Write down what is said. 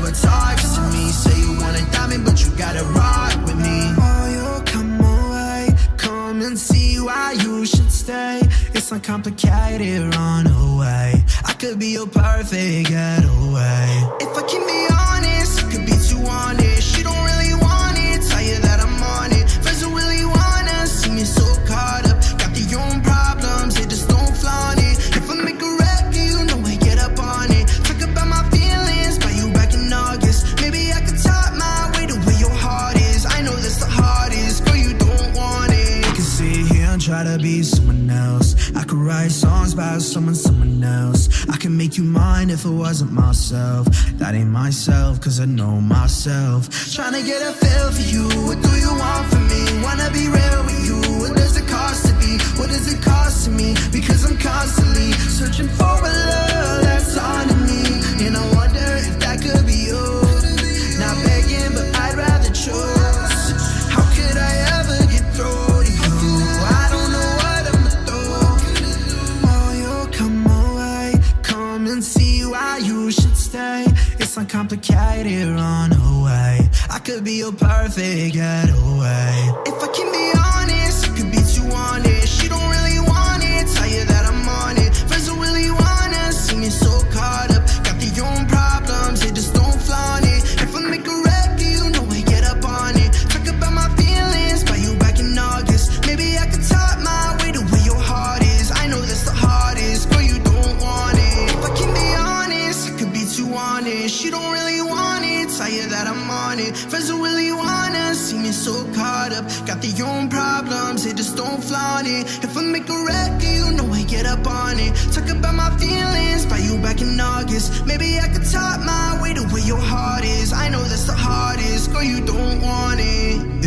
never talks to me. Say you want a diamond, but you gotta rock with me. Oh, you come away Come and see why you should stay. It's not complicated, run away. I could be your perfect getaway. If I can be honest try to be someone else. I could write songs about someone, someone else. I can make you mine if it wasn't myself. That ain't myself, cause I know myself. Trying to get a feel for you. What do you want from me? Wanna be real with you. What does it cost It's uncomplicated, run away. I could be your perfect getaway. If I can be on it. Friends don't really wanna see me so caught up. Got their own problems, they just don't flaunt it. If I make a record, you know I get up on it. Talk about my feelings, buy you back in August. Maybe I could talk my way to where your heart is. I know that's the hardest, girl, you don't want it.